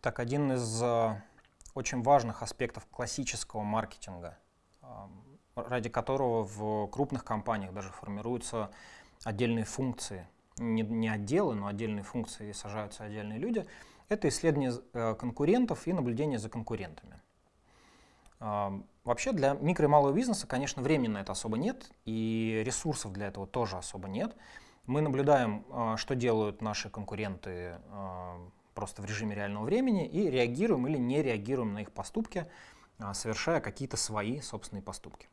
Так, один из э, очень важных аспектов классического маркетинга, э, ради которого в крупных компаниях даже формируются отдельные функции, не, не отделы, но отдельные функции и сажаются отдельные люди, это исследование э, конкурентов и наблюдение за конкурентами. Вообще для микро и малого бизнеса, конечно, времени на это особо нет, и ресурсов для этого тоже особо нет. Мы наблюдаем, что делают наши конкуренты просто в режиме реального времени и реагируем или не реагируем на их поступки, а, совершая какие-то свои собственные поступки.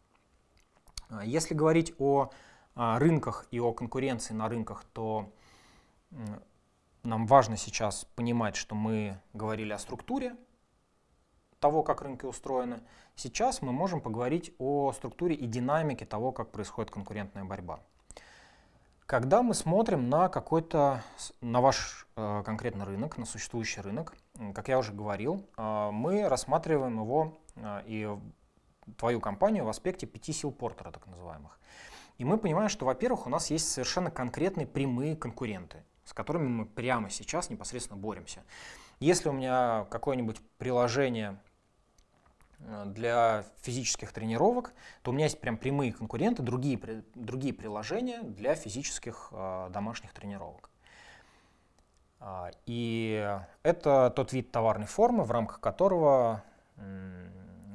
А, если говорить о а, рынках и о конкуренции на рынках, то нам важно сейчас понимать, что мы говорили о структуре того, как рынки устроены. Сейчас мы можем поговорить о структуре и динамике того, как происходит конкурентная борьба. Когда мы смотрим на какой-то, на ваш э, конкретный рынок, на существующий рынок, как я уже говорил, э, мы рассматриваем его э, и твою компанию в аспекте пяти сил Портера, так называемых. И мы понимаем, что, во-первых, у нас есть совершенно конкретные прямые конкуренты, с которыми мы прямо сейчас непосредственно боремся. Если у меня какое-нибудь приложение для физических тренировок, то у меня есть прям прямые конкуренты, другие, другие приложения для физических э, домашних тренировок. А, и это тот вид товарной формы, в рамках которого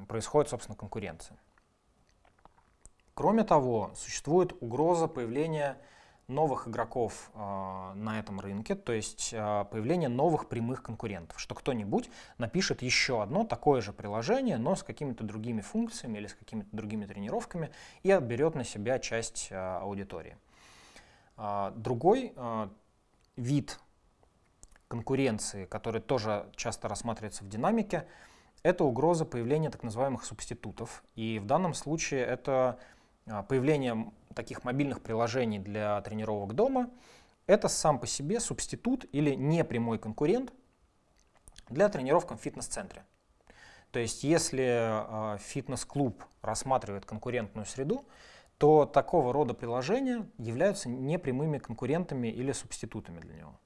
происходит, собственно, конкуренция. Кроме того, существует угроза появления новых игроков э, на этом рынке, то есть э, появление новых прямых конкурентов, что кто-нибудь напишет еще одно такое же приложение, но с какими-то другими функциями или с какими-то другими тренировками и отберет на себя часть э, аудитории. Э, другой э, вид конкуренции, который тоже часто рассматривается в динамике, это угроза появления так называемых субститутов. И в данном случае это а, появление таких мобильных приложений для тренировок дома — это сам по себе субститут или непрямой конкурент для тренировок в фитнес-центре. То есть если э, фитнес-клуб рассматривает конкурентную среду, то такого рода приложения являются непрямыми конкурентами или субститутами для него.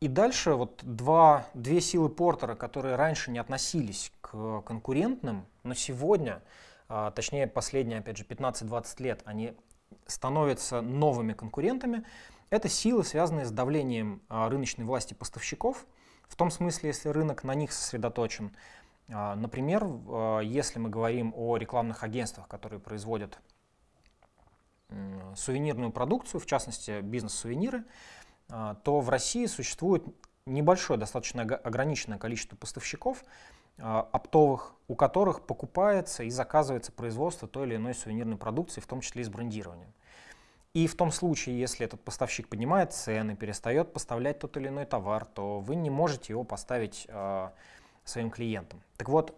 И дальше вот два, две силы Портера, которые раньше не относились к конкурентным, но сегодня, а, точнее последние, опять же, 15-20 лет, они становятся новыми конкурентами. Это силы, связанные с давлением а, рыночной власти поставщиков, в том смысле, если рынок на них сосредоточен. А, например, если мы говорим о рекламных агентствах, которые производят сувенирную продукцию, в частности бизнес-сувениры, то в России существует небольшое, достаточно ограниченное количество поставщиков а, оптовых, у которых покупается и заказывается производство той или иной сувенирной продукции, в том числе и с брендированием. И в том случае, если этот поставщик поднимает цены, перестает поставлять тот или иной товар, то вы не можете его поставить э, своим клиентам. Так вот,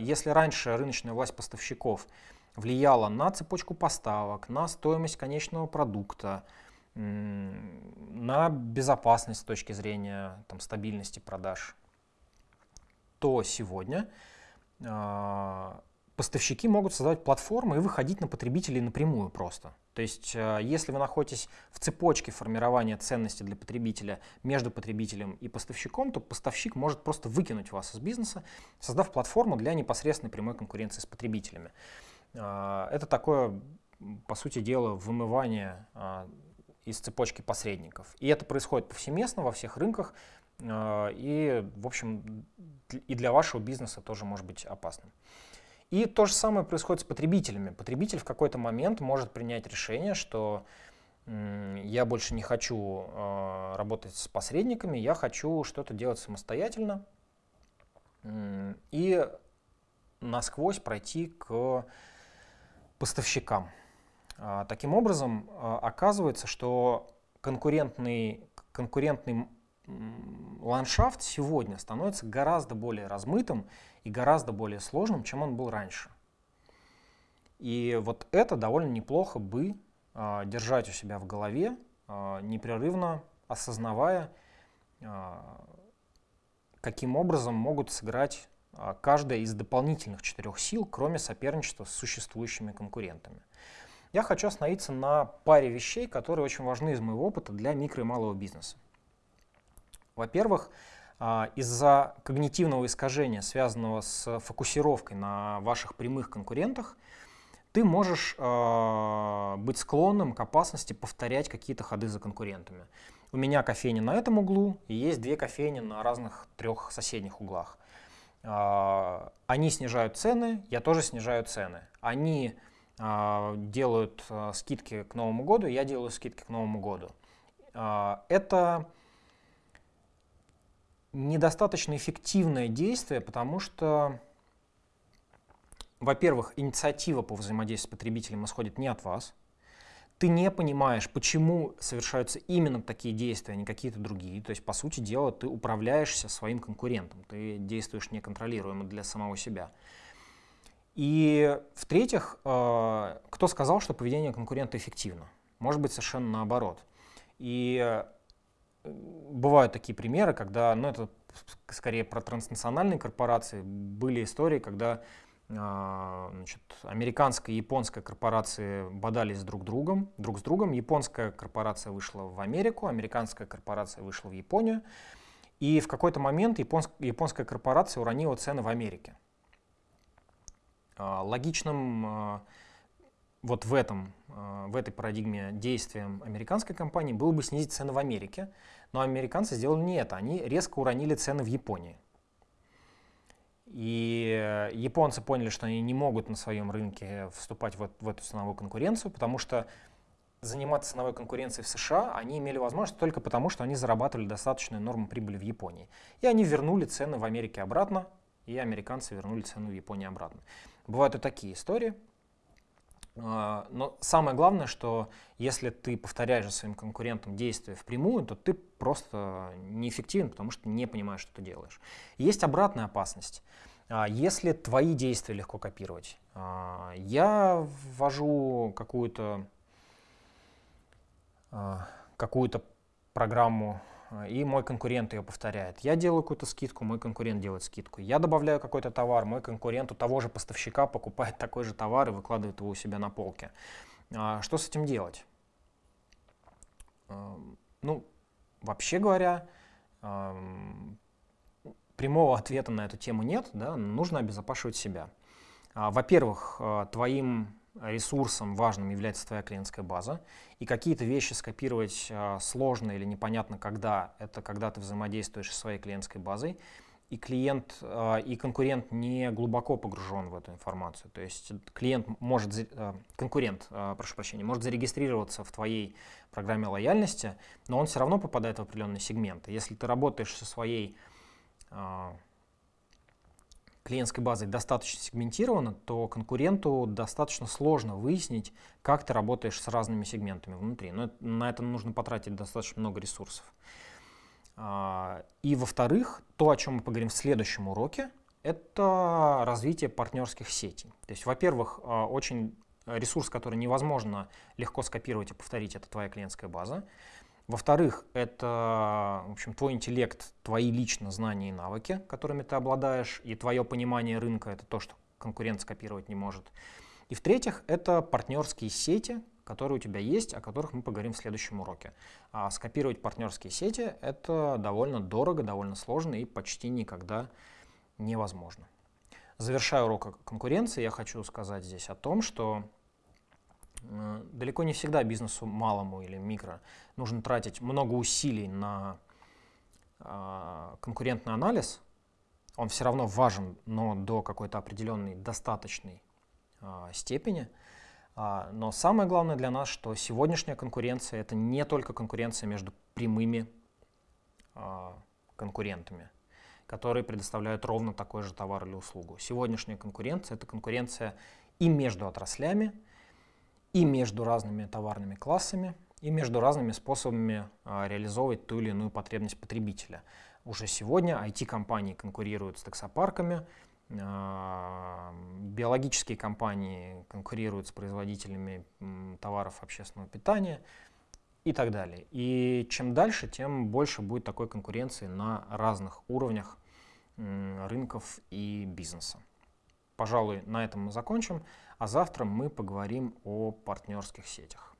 если раньше рыночная власть поставщиков влияла на цепочку поставок, на стоимость конечного продукта, на безопасность с точки зрения там, стабильности продаж, то сегодня э, поставщики могут создавать платформы и выходить на потребителей напрямую просто. То есть, э, если вы находитесь в цепочке формирования ценности для потребителя между потребителем и поставщиком, то поставщик может просто выкинуть вас из бизнеса, создав платформу для непосредственной прямой конкуренции с потребителями. Э, это такое, по сути дела, вымывание из цепочки посредников. И это происходит повсеместно во всех рынках, э, и, в общем, и для вашего бизнеса тоже может быть опасным. И то же самое происходит с потребителями. Потребитель в какой-то момент может принять решение, что я больше не хочу э, работать с посредниками, я хочу что-то делать самостоятельно и насквозь пройти к поставщикам. А, таким образом, а, оказывается, что конкурентный, конкурентный ландшафт сегодня становится гораздо более размытым и гораздо более сложным, чем он был раньше. И вот это довольно неплохо бы а, держать у себя в голове, непрерывно осознавая, каким образом могут сыграть каждая из дополнительных четырех сил, кроме соперничества с существующими конкурентами. Я хочу остановиться на паре вещей, которые очень важны из моего опыта для микро и малого бизнеса. Во-первых, а, из-за когнитивного искажения, связанного с фокусировкой на ваших прямых конкурентах, ты можешь э, быть склонным к опасности повторять какие-то ходы за конкурентами. У меня кофейня на этом углу, и есть две кофейни на разных трех соседних углах. Э, они снижают цены, я тоже снижаю цены. Они делают э, скидки к Новому году, я делаю скидки к Новому году. Э, это недостаточно эффективное действие, потому что во-первых, инициатива по взаимодействию с потребителем исходит не от вас. Ты не понимаешь, почему совершаются именно такие действия, а не какие-то другие. То есть, по сути дела, ты управляешься своим конкурентом. Ты действуешь неконтролируемо для самого себя. И в-третьих, э, кто сказал, что поведение конкурента эффективно? Может быть, совершенно наоборот. И э, бывают такие примеры, когда, ну это скорее про транснациональные корпорации, были истории, когда а, значит, американская и японская корпорации бодались друг, другом, друг с другом. Японская корпорация вышла в Америку, американская корпорация вышла в Японию. И в какой-то момент японск, японская корпорация уронила цены в Америке. А, логичным а, вот в, этом, в этой парадигме действием американской компании было бы снизить цены в Америке, но американцы сделали не это, они резко уронили цены в Японии. И японцы поняли, что они не могут на своем рынке вступать в, в эту ценовую конкуренцию, потому что заниматься ценовой конкуренцией в США они имели возможность только потому, что они зарабатывали достаточную норму прибыли в Японии. И они вернули цены в Америке обратно, и американцы вернули цену в Японии обратно. Бывают и такие истории. А, но самое главное, что если ты повторяешь своим конкурентам действия впрямую, то ты просто неэффективен, потому что не понимаешь, что ты делаешь. Есть обратная опасность. А, если твои действия легко копировать, а, я ввожу какую-то какую-то программу и мой конкурент ее повторяет. Я делаю какую-то скидку, мой конкурент делает скидку. Я добавляю какой-то товар, мой конкурент у того же поставщика покупает такой же товар и выкладывает его у себя на полке. А, что с этим делать? Ну, вообще говоря, прямого ответа на эту тему нет, да, нужно обезопашивать себя. А, во-первых, а, твоим ресурсом важным является твоя клиентская база, и какие-то вещи скопировать э, сложно или непонятно когда, это когда ты взаимодействуешь со своей клиентской базой, и клиент э, и конкурент не глубоко погружен в эту информацию. То есть клиент может, э, конкурент, прошу прощения, может зарегистрироваться в твоей программе лояльности, но он все равно попадает в определенные сегменты. Если ты работаешь со своей клиентской базой достаточно сегментирована, то конкуренту достаточно сложно выяснить, как ты работаешь с разными сегментами внутри. Но на это нужно потратить достаточно много ресурсов. А, и во-вторых, то, о чем мы поговорим в следующем уроке, это развитие партнерских сетей. То есть, во-первых, а, очень ресурс, который невозможно легко скопировать и повторить, это твоя клиентская база. Во-вторых, это в общем, твой интеллект, твои лично знания и навыки, которыми ты обладаешь, и твое понимание рынка — это то, что конкурент скопировать не может. И в-третьих, это партнерские сети, которые у тебя есть, о которых мы поговорим в следующем уроке. А скопировать партнерские сети — это довольно дорого, довольно сложно и почти никогда невозможно. Завершая урок конкуренции, я хочу сказать здесь о том, что далеко не всегда бизнесу малому или микро нужно тратить много усилий на э, конкурентный анализ. Он все равно важен, но до какой-то определенной достаточной э, степени. А, но самое главное для нас, что сегодняшняя конкуренция это не только конкуренция между прямыми конкурентами, которые предоставляют ровно такой же товар или услугу. Сегодняшняя конкуренция это конкуренция и между отраслями, и между разными товарными классами, и между разными способами а, реализовывать ту или иную потребность потребителя. Уже сегодня IT-компании конкурируют с таксопарками, а, биологические компании конкурируют с производителями товаров общественного питания и так далее. И чем дальше, тем больше будет такой конкуренции на разных уровнях рынков и бизнеса. Пожалуй, на этом мы закончим, а завтра мы поговорим о партнерских сетях.